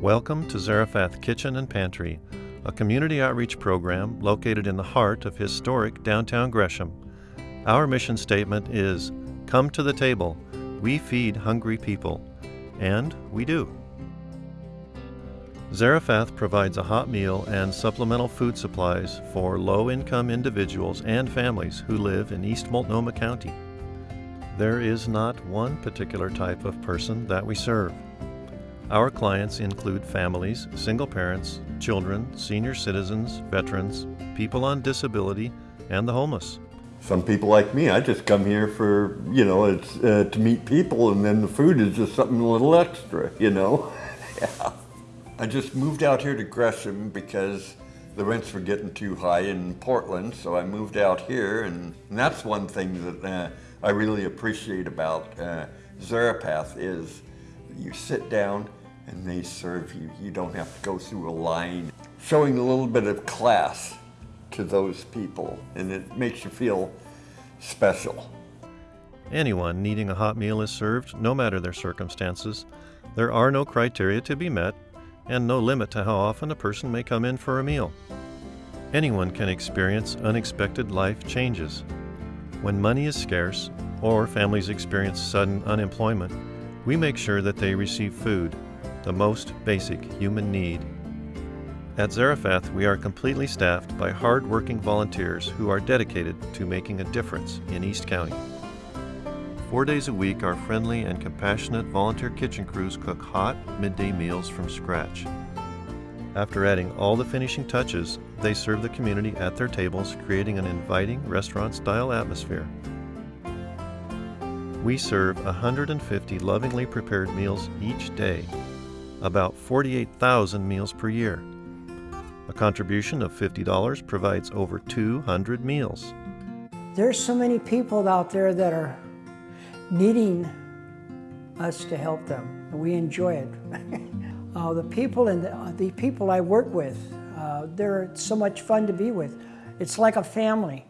Welcome to Zarephath Kitchen and Pantry, a community outreach program located in the heart of historic downtown Gresham. Our mission statement is Come to the table, we feed hungry people. And we do. Zarephath provides a hot meal and supplemental food supplies for low income individuals and families who live in East Multnomah County. There is not one particular type of person that we serve. Our clients include families, single parents, children, senior citizens, veterans, people on disability, and the homeless. Some people like me, I just come here for, you know, it's uh, to meet people and then the food is just something a little extra, you know? yeah. I just moved out here to Gresham because the rents were getting too high in Portland, so I moved out here and, and that's one thing that uh, I really appreciate about uh, is you sit down and they serve you. You don't have to go through a line. Showing a little bit of class to those people and it makes you feel special. Anyone needing a hot meal is served, no matter their circumstances. There are no criteria to be met, and no limit to how often a person may come in for a meal. Anyone can experience unexpected life changes. When money is scarce, or families experience sudden unemployment, we make sure that they receive food, the most basic human need. At Zarephath, we are completely staffed by hard-working volunteers who are dedicated to making a difference in East County. Four days a week, our friendly and compassionate volunteer kitchen crews cook hot, midday meals from scratch. After adding all the finishing touches, they serve the community at their tables, creating an inviting restaurant-style atmosphere. We serve 150 lovingly prepared meals each day, about 48,000 meals per year. A contribution of $50 provides over 200 meals. There's so many people out there that are needing us to help them. We enjoy it. uh, the people and the, the, people I work with, uh, they're so much fun to be with. It's like a family.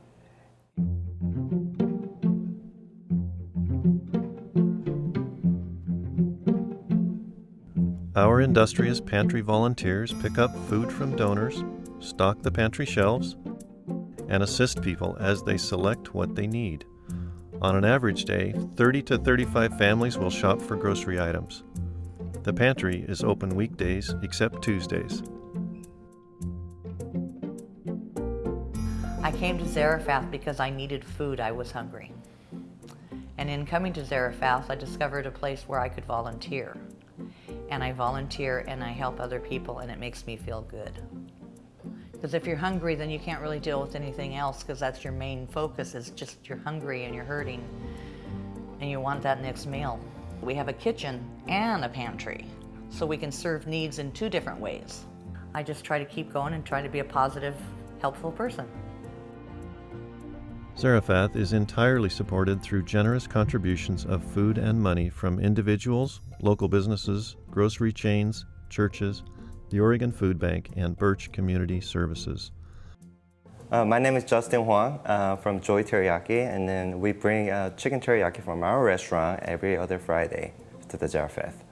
Our industrious pantry volunteers pick up food from donors, stock the pantry shelves, and assist people as they select what they need. On an average day, 30 to 35 families will shop for grocery items. The pantry is open weekdays except Tuesdays. I came to Zarephath because I needed food. I was hungry. And in coming to Zarephath, I discovered a place where I could volunteer and I volunteer and I help other people and it makes me feel good. Because if you're hungry, then you can't really deal with anything else because that's your main focus is just you're hungry and you're hurting and you want that next meal. We have a kitchen and a pantry, so we can serve needs in two different ways. I just try to keep going and try to be a positive, helpful person. Zarephath is entirely supported through generous contributions of food and money from individuals, local businesses, grocery chains, churches, the Oregon Food Bank, and Birch Community Services. Uh, my name is Justin Huang uh, from Joy Teriyaki, and then we bring uh, chicken teriyaki from our restaurant every other Friday to the Zarephath.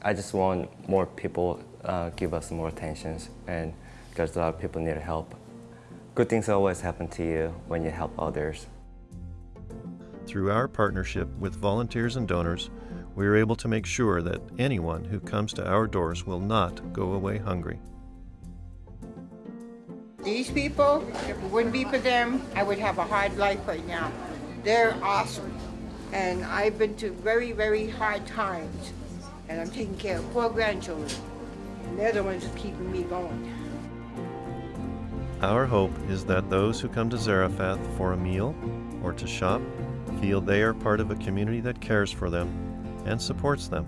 I just want more people uh, give us more attention, and because a lot of people need help. Good things always happen to you when you help others. Through our partnership with volunteers and donors, we are able to make sure that anyone who comes to our doors will not go away hungry. These people, if it wouldn't be for them, I would have a hard life right now. They're awesome. And I've been to very, very hard times. And I'm taking care of four grandchildren. And they're the ones keeping me going. Our hope is that those who come to Zarephath for a meal or to shop feel they are part of a community that cares for them and supports them.